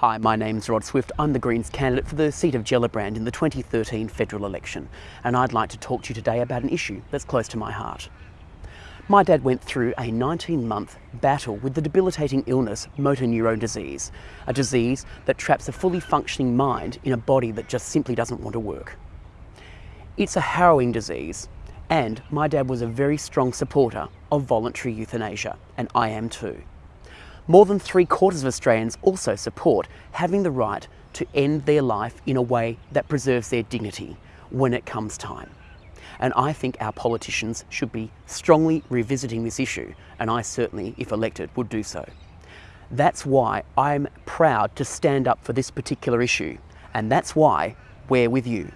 Hi, my name's Rod Swift. I'm the Greens candidate for the seat of Gellibrand in the 2013 federal election, and I'd like to talk to you today about an issue that's close to my heart. My dad went through a 19 month battle with the debilitating illness motor neurone disease, a disease that traps a fully functioning mind in a body that just simply doesn't want to work. It's a harrowing disease, and my dad was a very strong supporter of voluntary euthanasia, and I am too. More than three quarters of Australians also support having the right to end their life in a way that preserves their dignity when it comes time. And I think our politicians should be strongly revisiting this issue, and I certainly, if elected, would do so. That's why I'm proud to stand up for this particular issue, and that's why we're with you.